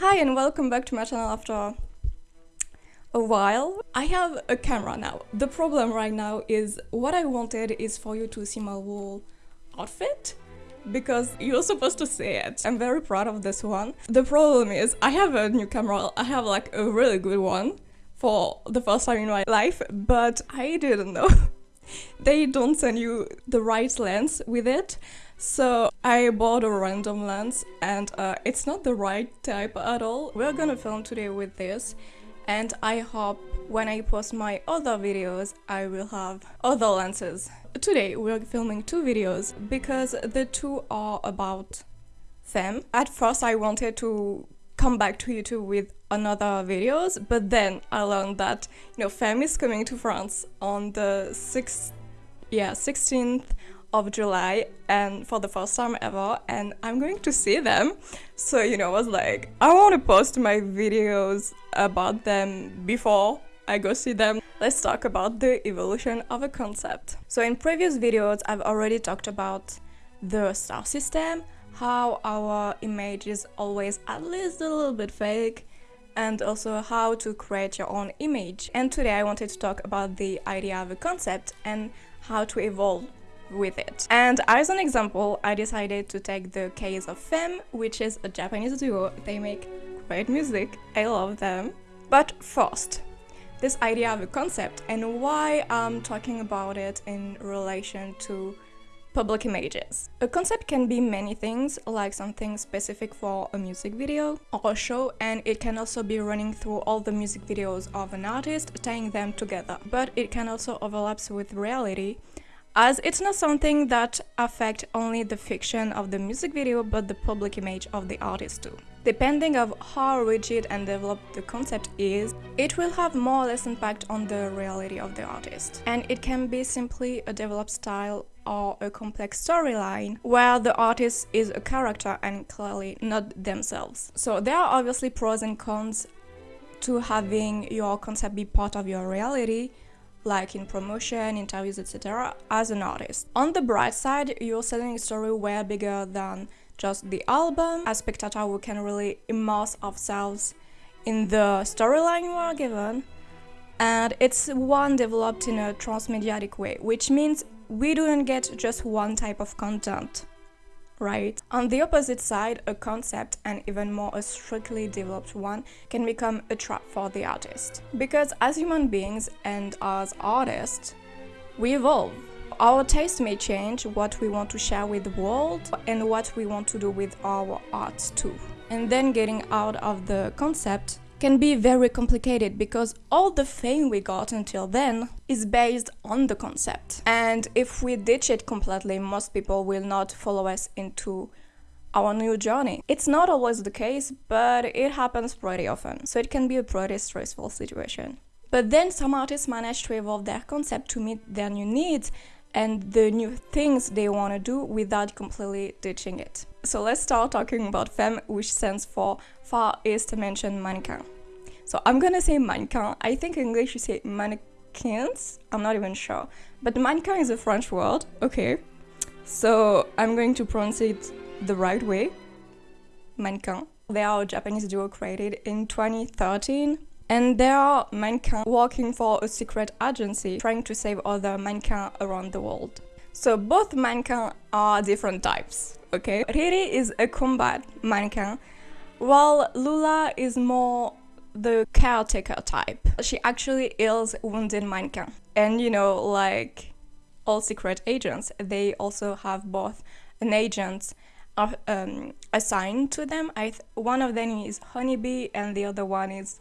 Hi and welcome back to my channel after a while. I have a camera now. The problem right now is what I wanted is for you to see my whole outfit because you're supposed to see it. I'm very proud of this one. The problem is I have a new camera. I have like a really good one for the first time in my life, but I didn't know. they don't send you the right lens with it. So I bought a random lens and uh, it's not the right type at all. We're gonna film today with this and I hope when I post my other videos I will have other lenses. Today we're filming two videos because the two are about them. At first I wanted to come back to YouTube with another videos but then I learned that you know FEMM is coming to France on the 6th yeah 16th of July and for the first time ever and I'm going to see them. So you know I was like I want to post my videos about them before I go see them. Let's talk about the evolution of a concept. So in previous videos I've already talked about the star system how our image is always at least a little bit fake and also how to create your own image and today I wanted to talk about the idea of a concept and how to evolve with it. And as an example, I decided to take the case of FEMM, which is a Japanese duo. They make great music. I love them. But first, this idea of a concept and why I'm talking about it in relation to public images. A concept can be many things, like something specific for a music video or a show, and it can also be running through all the music videos of an artist, tying them together. But it can also overlap with reality, as it's not something that affect only the fiction of the music video but the public image of the artist too. Depending of how rigid and developed the concept is, it will have more or less impact on the reality of the artist. And it can be simply a developed style or a complex storyline where the artist is a character and clearly not themselves. So there are obviously pros and cons to having your concept be part of your reality, like in promotion, interviews, etc., as an artist. On the bright side, you're selling a story way bigger than just the album. As spectator, we can really immerse ourselves in the storyline you are given. And it's one developed in a transmediatic way, which means we don't get just one type of content right? On the opposite side, a concept, and even more a strictly developed one, can become a trap for the artist. Because as human beings and as artists, we evolve. Our taste may change what we want to share with the world and what we want to do with our art too. And then getting out of the concept can be very complicated because all the fame we got until then is based on the concept. And if we ditch it completely, most people will not follow us into our new journey. It's not always the case, but it happens pretty often, so it can be a pretty stressful situation. But then some artists manage to evolve their concept to meet their new needs and the new things they want to do without completely ditching it. So let's start talking about FEMM, which stands for Far East Dimension Mannequin. So I'm gonna say mannequin. I think in English you say mannequins. I'm not even sure. But mannequin is a French word, okay. So I'm going to pronounce it the right way. Mannequin. They are a Japanese duo created in 2013 and there are mankind working for a secret agency trying to save other mankind around the world. So both mankind are different types, okay? Riri is a combat mankind, while Lula is more the caretaker type. She actually heals wounded mankind. And you know, like all secret agents, they also have both an agent um, assigned to them. One of them is Honeybee and the other one is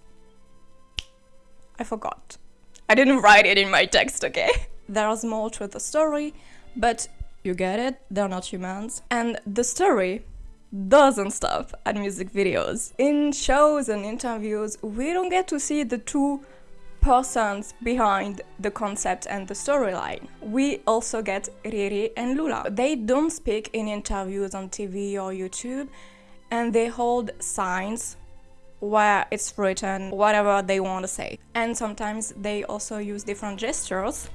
I forgot. I didn't write it in my text, okay? There's more to the story, but you get it, they're not humans. And the story doesn't stop at music videos. In shows and interviews, we don't get to see the two persons behind the concept and the storyline. We also get Riri and Lula. They don't speak in interviews on TV or YouTube and they hold signs where it's written whatever they want to say. And sometimes they also use different gestures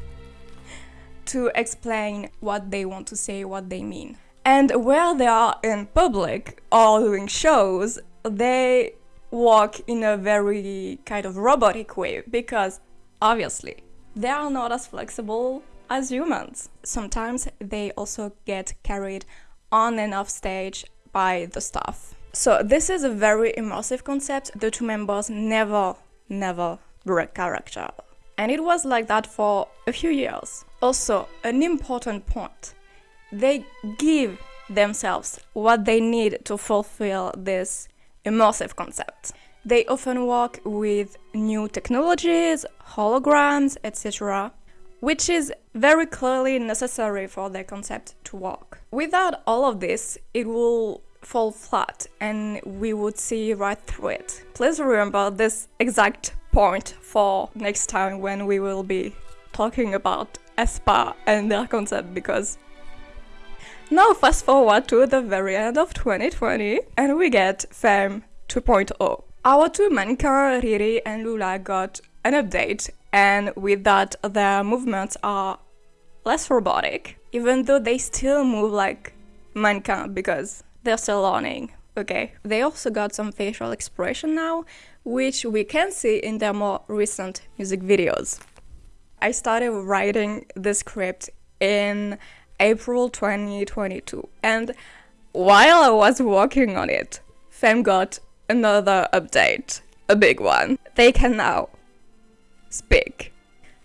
to explain what they want to say, what they mean. And where they are in public or doing shows, they walk in a very kind of robotic way because obviously they are not as flexible as humans. Sometimes they also get carried on and off stage by the staff. So this is a very immersive concept. The two members never, never break character. And it was like that for a few years. Also, an important point. They give themselves what they need to fulfill this immersive concept. They often work with new technologies, holograms, etc., which is very clearly necessary for their concept to work. Without all of this, it will fall flat and we would see right through it. Please remember this exact point for next time when we will be talking about aespa and their concept because now fast forward to the very end of 2020 and we get FEMM 2.0. Our two mannequins, Riri and Lula, got an update and with that their movements are less robotic, even though they still move like mannequin because they're still learning. Okay. They also got some facial expression now, which we can see in their more recent music videos. I started writing the script in April 2022, and while I was working on it, FEMM got another update, a big one. They can now speak.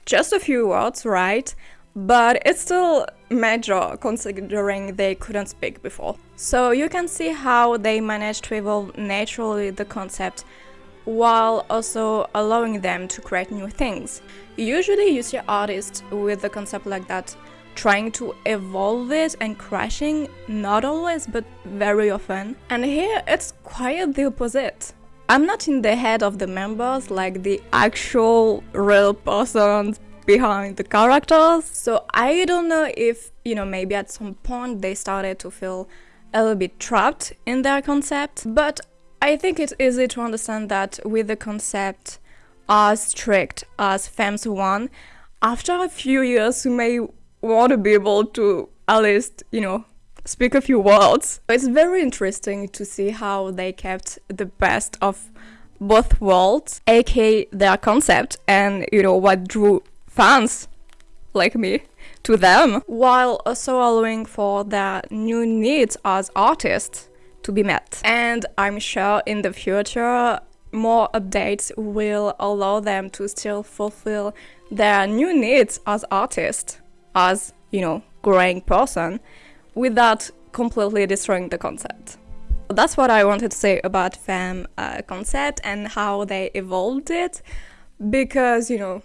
Just a few words, right? But it's still major considering they couldn't speak before. So you can see how they managed to evolve naturally the concept while also allowing them to create new things. Usually you see artists with a concept like that trying to evolve it and crashing, not always but very often. And here it's quite the opposite. I'm not in the head of the members like the actual real persons behind the characters. So I don't know if, you know, maybe at some point they started to feel a little bit trapped in their concept. But I think it's easy to understand that with the concept as strict as FEMM's 1, after a few years you may want to be able to at least, you know, speak a few words. It's very interesting to see how they kept the best of both worlds, aka their concept and, you know, what drew fans like me to them, while also allowing for their new needs as artists to be met. And I'm sure in the future more updates will allow them to still fulfill their new needs as artists, as, you know, growing person, without completely destroying the concept. That's what I wanted to say about FEMM uh, concept and how they evolved it, because, you know,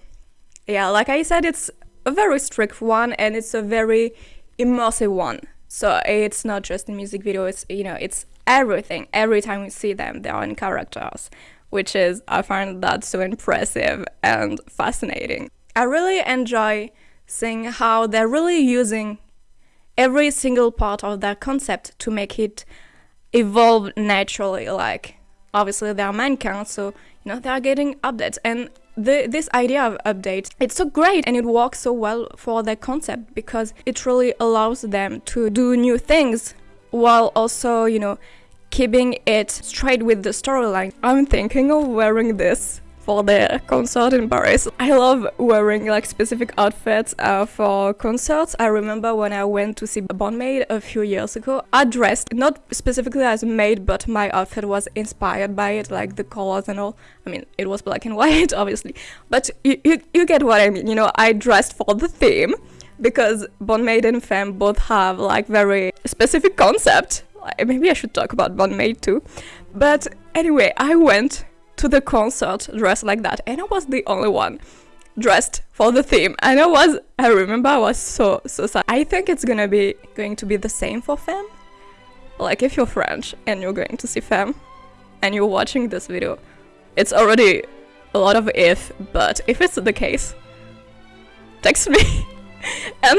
yeah, like I said, it's a very strict one and it's a very immersive one. So it's not just a music video, it's, you know, it's everything. Every time we see them, they are in characters, which is, I find that so impressive and fascinating. I really enjoy seeing how they're really using every single part of their concept to make it evolve naturally. Like, obviously, they're mankind, so, you know, they're getting updates. And the, this idea of updates, it's so great and it works so well for their concept because it really allows them to do new things while also, you know, keeping it straight with the storyline. I'm thinking of wearing this for the concert in Paris. I love wearing like specific outfits uh, for concerts. I remember when I went to see Band-Maid a few years ago, I dressed not specifically as a maid, but my outfit was inspired by it, like the colors and all. I mean, it was black and white, obviously, but you, you, you get what I mean. You know, I dressed for the theme because Band-Maid and FEMM both have like very specific concept. Maybe I should talk about Band-Maid too. But anyway, I went to the concert dressed like that and I was the only one dressed for the theme and I was I remember I was so so sad. I think it's gonna be going to be the same for FEMM. Like if you're French and you're going to see FEMM and you're watching this video, it's already a lot of if, but if it's the case, text me and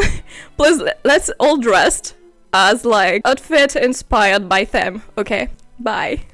please let's all dressed as like outfit inspired by them, okay? Bye.